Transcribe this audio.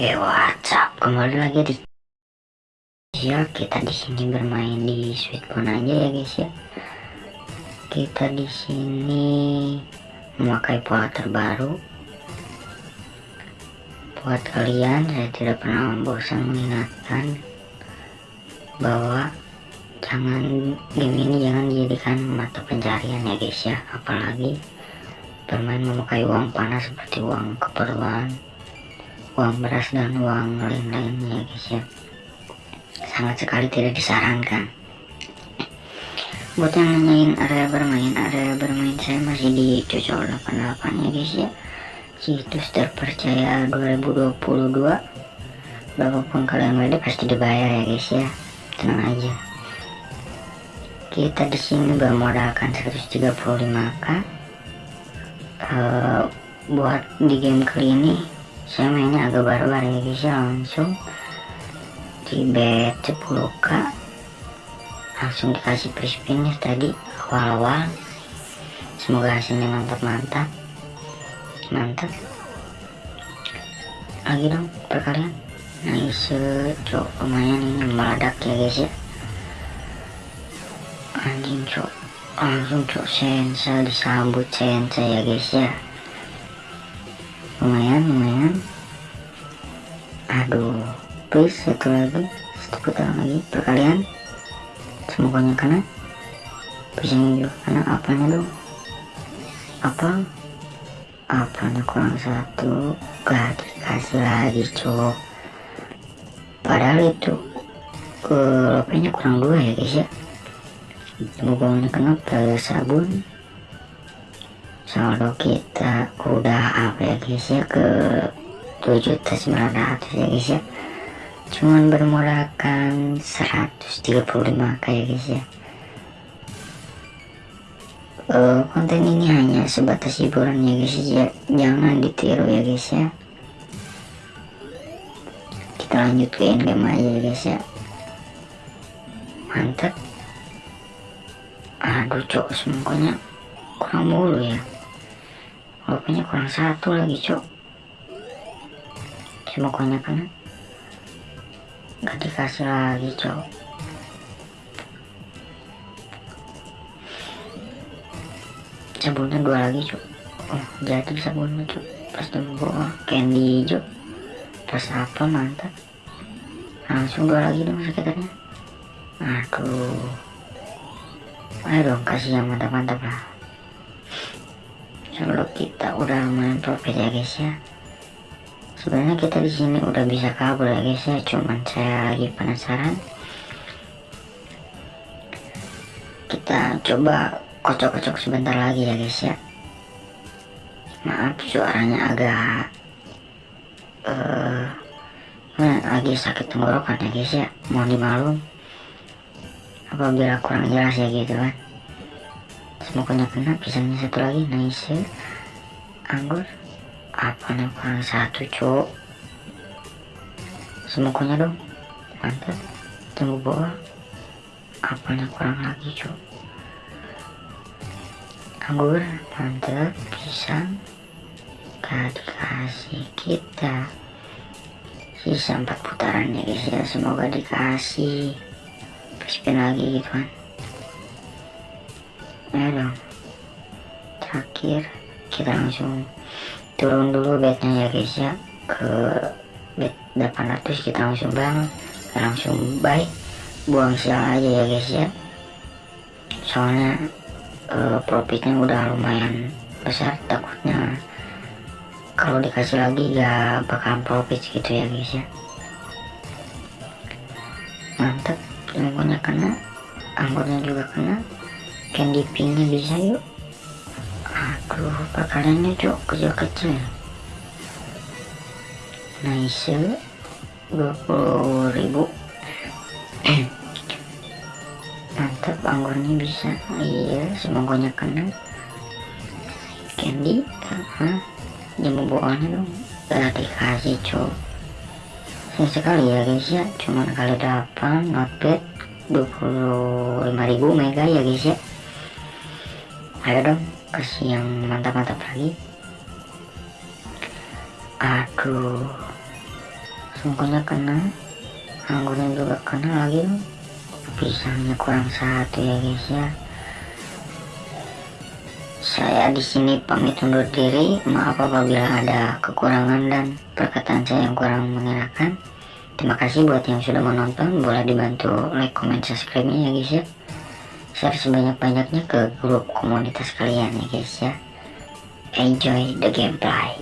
Hey WhatsApp. Kembali lagi di ya kita di sini bermain di sweet phone aja ya guys ya. Kita di sini memakai pola terbaru. Buat kalian saya tidak pernah bosan mengingatkan bahwa jangan game ini jangan dijadikan mata pencarian ya guys ya. Apalagi bermain memakai uang panas seperti uang keperluan uang beras dan uang lain-lainnya guys ya sangat sekali tidak disarankan. Buat yang nanyain area bermain area bermain saya masih di cocol 88 ya guys ya. Situs terpercaya 2022 berapapun kalian WD pasti dibayar ya guys ya. Tenang aja. Kita di sini bermodalkan 135k uh, buat di game kali ini saya mainnya agak barbar ya guys ya langsung di bet 10k langsung dikasih free spinnya tadi awal-awal. Semoga hasilnya mantap-mantap. Mantap. Lagi dong perkalian. Nice cok lumayan ini meledak ya guys ya. Anjing cok. Langsung cok sensa disambut sensa ya guys ya lumayan lumayan. Aduh please satu lagi satu putaran lagi perkalian semuanya kena bisa juga kena apanya dong? Apa? Apanya kurang satu? Gak dikasih lagi cok padahal itu uh, apanya kurang dua ya guys ya? Semuanya kena plus sabun saldo kita udah apa ya guys ya ke 7.900 ya guys ya. Cuman bermodalkan 135 kayak guys ya. Uh, konten ini hanya sebatas hiburan ya guys ya. Jangan ditiru ya guys ya. Kita lanjut ke endgame aja ya guys ya. Mantap. Aduh cok semuanya kurang mulu ya Rupanya kurang satu lagi cok. Semuanya kena Gak dikasih lagi cok. Sabunnya dua lagi cok. Oh jadi sabunnya cok. Pas bawa candy hijau Pas apa mantap. Langsung dua lagi dong sekitarnya. Aduh. Ayo dong kasih yang mantap-mantap lah kalau kita udah lumayan profit ya guys ya. Sebenarnya kita di sini udah bisa kabur ya guys ya. Cuman saya lagi penasaran. Kita coba kocok-kocok sebentar lagi ya guys ya. Maaf suaranya agak uh, lagi sakit tenggorokan ya guys ya. Mohon dimaklum. Apabila kurang jelas ya gitu kan semoga kena pisangnya satu lagi? Nice anggur. Apa nih? Kurang satu cok semoga dong. Mantap. Tunggu bawah. Apa nih? Kurang lagi cok anggur. Mantap. Pisang. Gak dikasih kita. Sisa empat putaran ya guys ya. Semoga dikasih. Spin lagi gitu kan dong terakhir kita langsung turun dulu bednya ya guys ya. Ke bed 800 kita langsung bang. Langsung baik. Buang sial aja ya guys ya. Soalnya uh, profitnya udah lumayan besar. Takutnya kalau dikasih lagi ya bakal profit gitu ya guys ya. Mantap semuanya kena anggurnya juga kena candy pinknya bisa yuk. Aduh bakalannya cok kecil-kecil nice 20 ribu. Mantap anggurnya bisa. Iya semoga kena. Candy huh? jamu buahnya dong. Gak dikasih cok. Sayang sekali ya guys ya. Cuman kali 8 not bad 25.000 mega ya guys ya ayo dong kasih yang mantap-mantap lagi. Aduh sungguhnya kena anggurnya juga kena lagi pisangnya kurang satu ya guys ya. Saya di sini pamit undur diri. Maaf apabila ada kekurangan dan perkataan saya yang kurang mengenakan. Terima kasih buat yang sudah menonton. Boleh dibantu like comment subscribe ya guys ya share sebanyak-banyaknya ke grup komunitas kalian ya guys ya. Enjoy the gameplay